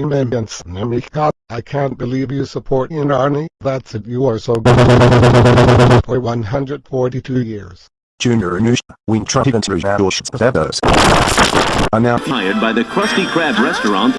Immense I can't believe you support Inarni, that's it you are so good. For 142 years. Junior Nush, Wing Truntigans to Spavos. I'm now Hired by the Krusty Krab restaurant.